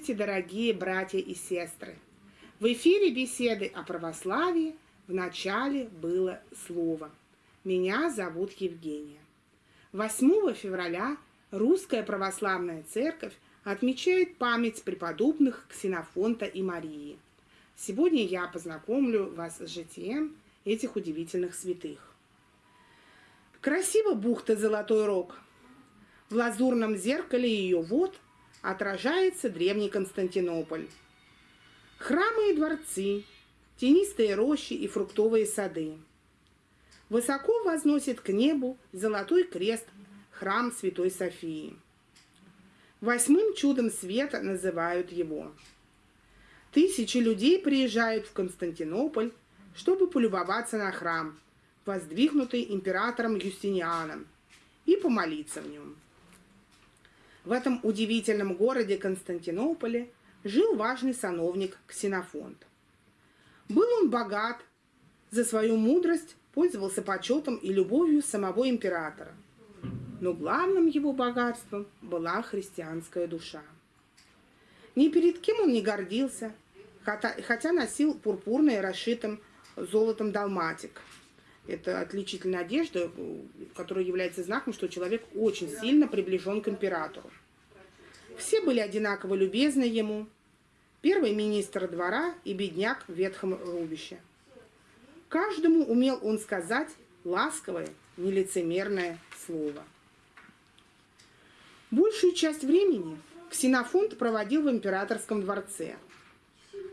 Здравствуйте, дорогие братья и сестры! В эфире беседы о православии в начале было слово. Меня зовут Евгения. 8 февраля Русская Православная Церковь отмечает память преподобных Ксенофонта и Марии. Сегодня я познакомлю вас с житием этих удивительных святых. Красиво бухта Золотой Рог. В лазурном зеркале ее вод отражается древний Константинополь. Храмы и дворцы, тенистые рощи и фруктовые сады. Высоко возносит к небу золотой крест храм Святой Софии. Восьмым чудом света называют его. Тысячи людей приезжают в Константинополь, чтобы полюбоваться на храм, воздвигнутый императором Юстинианом, и помолиться в нем. В этом удивительном городе Константинополе жил важный сановник Ксенофонт. Был он богат, за свою мудрость пользовался почетом и любовью самого императора. Но главным его богатством была христианская душа. Ни перед кем он не гордился, хотя носил пурпурный расшитым золотом далматик. Это отличительная одежда, которая является знаком, что человек очень сильно приближен к императору. Все были одинаково любезны ему. Первый министр двора и бедняк в ветхом рубище. Каждому умел он сказать ласковое, нелицемерное слово. Большую часть времени Ксенофонт проводил в императорском дворце,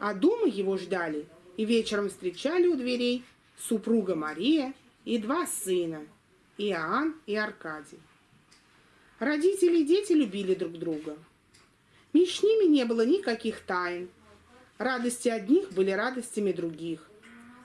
а дома его ждали и вечером встречали у дверей супруга Мария и два сына, Иоанн и Аркадий. Родители и дети любили друг друга. Между ними не было никаких тайн. Радости одних были радостями других.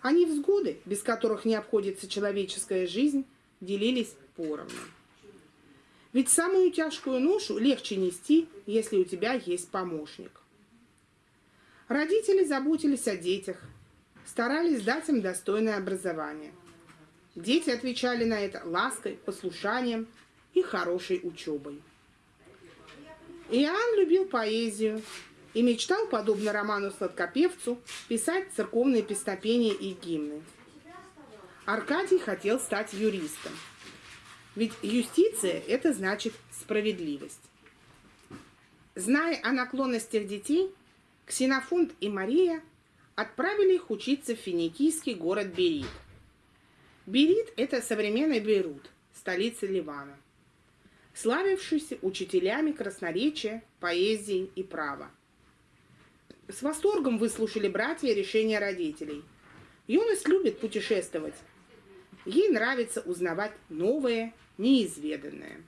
Они взгоды, без которых не обходится человеческая жизнь, делились поровну. Ведь самую тяжкую ношу легче нести, если у тебя есть помощник. Родители заботились о детях, старались дать им достойное образование. Дети отвечали на это лаской, послушанием и хорошей учебой. Иоанн любил поэзию и мечтал, подобно роману Сладкопевцу, писать церковные песнопения и гимны. Аркадий хотел стать юристом – ведь юстиция – это значит справедливость. Зная о наклонностях детей, Ксенофонт и Мария отправили их учиться в финикийский город Берит. Берит – это современный Бейрут, столица Ливана, славившийся учителями красноречия, поэзии и права. С восторгом выслушали братья решения родителей. Юность любит путешествовать, Ей нравится узнавать новое, неизведанное.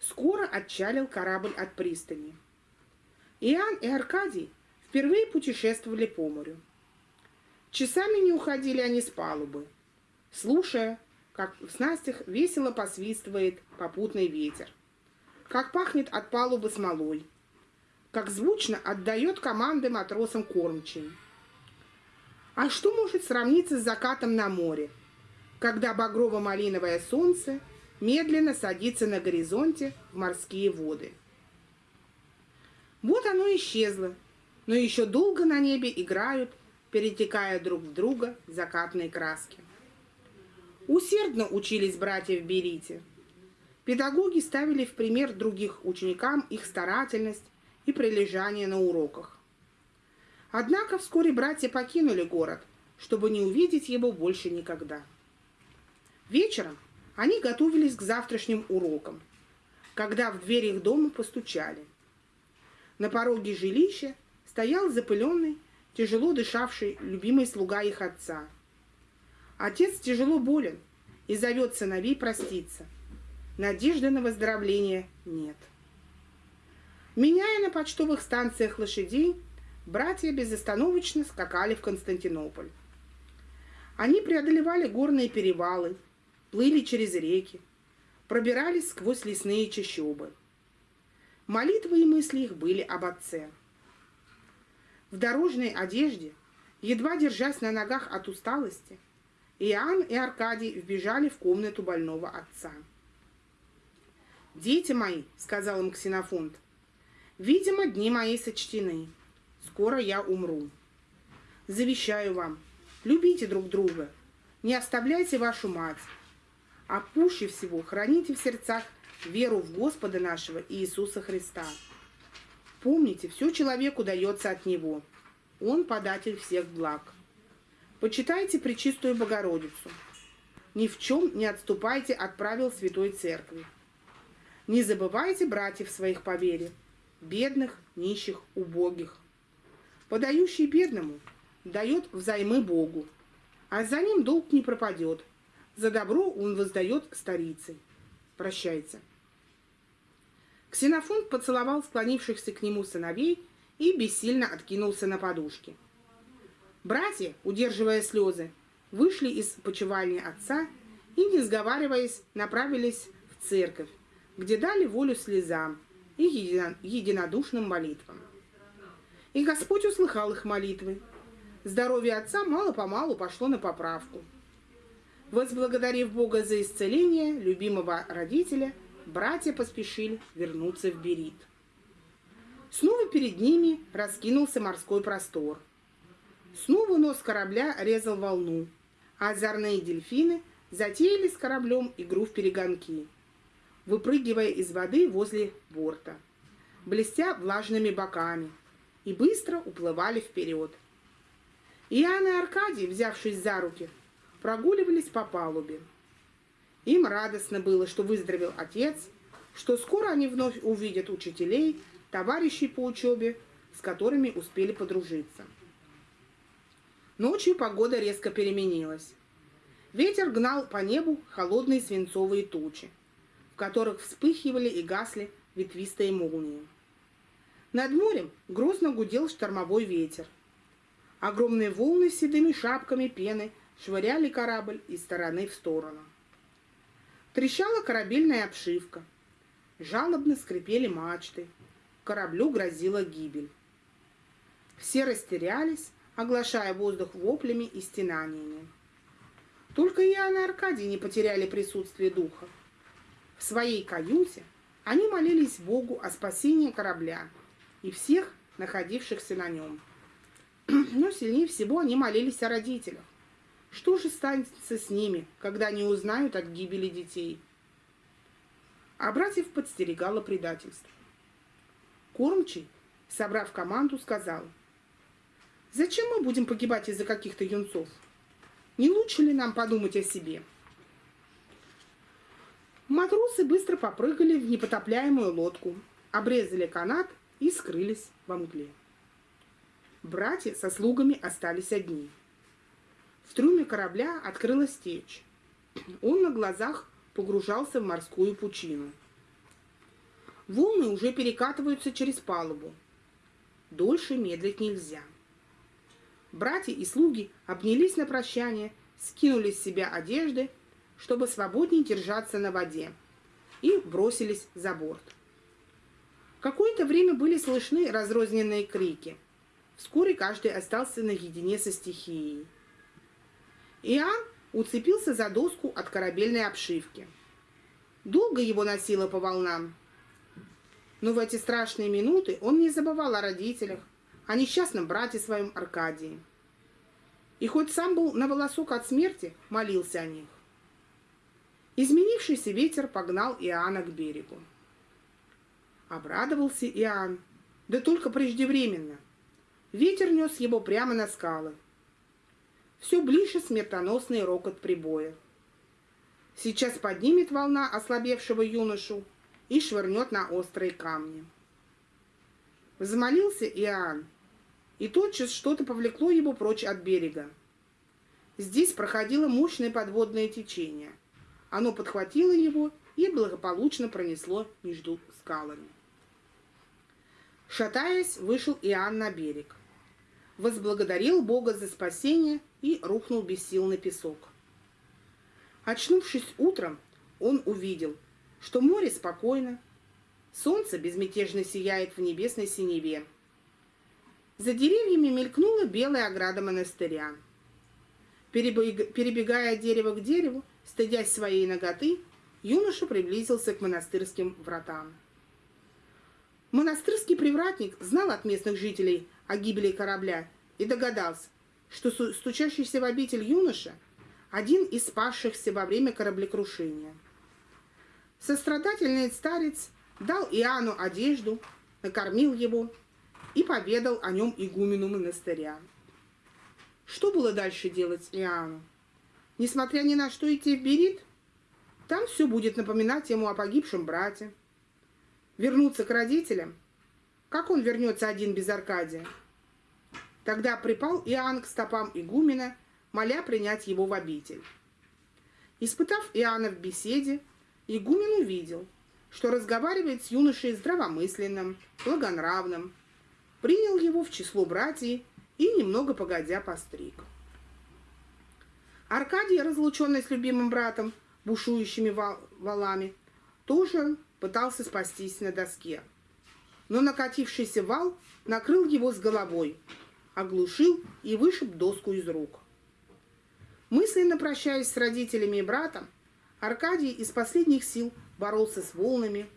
Скоро отчалил корабль от пристани. Иоанн и Аркадий впервые путешествовали по морю. Часами не уходили они с палубы, слушая, как в снастях весело посвистывает попутный ветер, как пахнет от палубы смолой, как звучно отдает команды матросам кормчий. А что может сравниться с закатом на море, когда багрово-малиновое солнце медленно садится на горизонте в морские воды. Вот оно исчезло, но еще долго на небе играют, перетекая друг в друга закатные краски. Усердно учились братья в Берите. Педагоги ставили в пример других ученикам их старательность и прилежание на уроках. Однако вскоре братья покинули город, чтобы не увидеть его больше никогда. Вечером они готовились к завтрашним урокам, когда в дверь их дома постучали. На пороге жилища стоял запыленный, тяжело дышавший любимый слуга их отца. Отец тяжело болен и зовет сыновей проститься. Надежды на выздоровление нет. Меняя на почтовых станциях лошадей, братья безостановочно скакали в Константинополь. Они преодолевали горные перевалы, плыли через реки, пробирались сквозь лесные чащобы. Молитвы и мысли их были об отце. В дорожной одежде, едва держась на ногах от усталости, Иоанн и Аркадий вбежали в комнату больного отца. «Дети мои», — сказал им Ксенофонт, — Видимо, дни мои сочтены. Скоро я умру. Завещаю вам, любите друг друга, не оставляйте вашу мать, а пуще всего храните в сердцах веру в Господа нашего Иисуса Христа. Помните, все человеку дается от Него. Он податель всех благ. Почитайте Пречистую Богородицу. Ни в чем не отступайте от правил Святой Церкви. Не забывайте братьев своих по вере, бедных, нищих, убогих. Подающий бедному дает взаймы Богу, а за ним долг не пропадет. За добро он воздает старицей. Прощайте. Ксенофонт поцеловал склонившихся к нему сыновей и бессильно откинулся на подушке. Братья, удерживая слезы, вышли из почевальни отца и, не сговариваясь, направились в церковь, где дали волю слезам и единодушным молитвам. И Господь услыхал их молитвы. Здоровье отца мало-помалу пошло на поправку. Возблагодарив Бога за исцеление любимого родителя, братья поспешили вернуться в Берит. Снова перед ними раскинулся морской простор – Снова нос корабля резал волну, а озорные дельфины затеяли с кораблем игру в перегонки, выпрыгивая из воды возле борта, блестя влажными боками, и быстро уплывали вперед. Иоанн и Аркадий, взявшись за руки, прогуливались по палубе. Им радостно было, что выздоровел отец, что скоро они вновь увидят учителей, товарищей по учебе, с которыми успели подружиться. Ночью погода резко переменилась. Ветер гнал по небу холодные свинцовые тучи, в которых вспыхивали и гасли ветвистые молнии. Над морем грозно гудел штормовой ветер. Огромные волны с седыми шапками пены швыряли корабль из стороны в сторону. Трещала корабельная обшивка. Жалобно скрипели мачты. Кораблю грозила гибель. Все растерялись, оглашая воздух воплями и стенаниями. Только Иоанн и Аркадий не потеряли присутствие духа. В своей каюте они молились Богу о спасении корабля и всех находившихся на нем. Но сильнее всего они молились о родителях. Что же станется с ними, когда они узнают от гибели детей? А братьев подстерегало предательство. Кормчий, собрав команду, сказал – Зачем мы будем погибать из-за каких-то юнцов? Не лучше ли нам подумать о себе? Матросы быстро попрыгали в непотопляемую лодку, обрезали канат и скрылись во мгле. Братья со слугами остались одни. В трюме корабля открылась течь. Он на глазах погружался в морскую пучину. Волны уже перекатываются через палубу. Дольше медлить нельзя. Братья и слуги обнялись на прощание, скинули с себя одежды, чтобы свободнее держаться на воде, и бросились за борт. Какое-то время были слышны разрозненные крики. Вскоре каждый остался наедине со стихией. Иоанн уцепился за доску от корабельной обшивки. Долго его носило по волнам. Но в эти страшные минуты он не забывал о родителях, о несчастном брате своем Аркадии. И хоть сам был на волосок от смерти, молился о них. Изменившийся ветер погнал Иоанна к берегу. Обрадовался Иоанн, да только преждевременно. Ветер нес его прямо на скалы. Все ближе смертоносный рокот прибоя. Сейчас поднимет волна ослабевшего юношу и швырнет на острые камни. Взмолился Иоанн, и тотчас что-то повлекло его прочь от берега. Здесь проходило мощное подводное течение. Оно подхватило его и благополучно пронесло между скалами. Шатаясь, вышел Иоанн на берег. Возблагодарил Бога за спасение и рухнул без сил на песок. Очнувшись утром, он увидел, что море спокойно, солнце безмятежно сияет в небесной синеве, за деревьями мелькнула белая ограда монастыря. Перебегая от дерева к дереву, стыдясь своей ноготы, юноша приблизился к монастырским вратам. Монастырский привратник знал от местных жителей о гибели корабля и догадался, что стучащийся в обитель юноша – один из спасшихся во время кораблекрушения. Сострадательный старец дал Иоанну одежду, накормил его и поведал о нем игумену монастыря. Что было дальше делать Иоанну? Несмотря ни на что идти в Берит, там все будет напоминать ему о погибшем брате. Вернуться к родителям? Как он вернется один без Аркадия? Тогда припал Иоанн к стопам игумена, моля принять его в обитель. Испытав Иоанна в беседе, игумен увидел, что разговаривает с юношей здравомысленным, благонравным, принял его в число братьев и немного погодя постриг. Аркадий, разлученный с любимым братом, бушующими валами, тоже пытался спастись на доске. Но накатившийся вал накрыл его с головой, оглушил и вышиб доску из рук. Мысленно прощаясь с родителями и братом, Аркадий из последних сил боролся с волнами,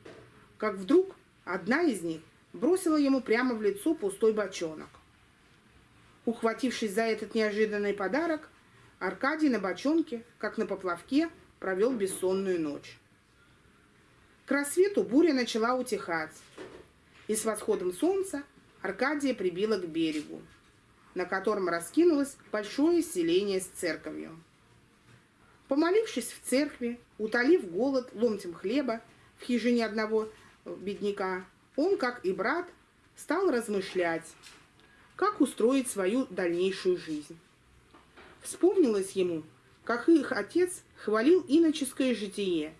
как вдруг одна из них бросила ему прямо в лицо пустой бочонок. Ухватившись за этот неожиданный подарок, Аркадий на бочонке, как на поплавке, провел бессонную ночь. К рассвету буря начала утихать, и с восходом солнца Аркадия прибила к берегу на котором раскинулось большое селение с церковью. Помолившись в церкви, утолив голод ломтем хлеба в хижине одного бедняка, он, как и брат, стал размышлять, как устроить свою дальнейшую жизнь. Вспомнилось ему, как их отец хвалил иноческое житие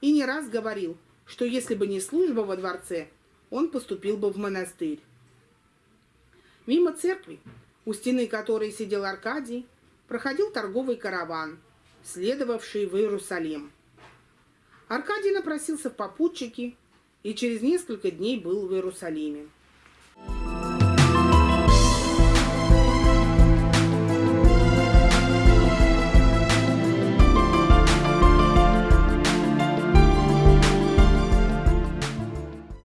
и не раз говорил, что если бы не служба во дворце, он поступил бы в монастырь. Мимо церкви у стены которой сидел Аркадий, проходил торговый караван, следовавший в Иерусалим. Аркадий напросился в попутчики и через несколько дней был в Иерусалиме.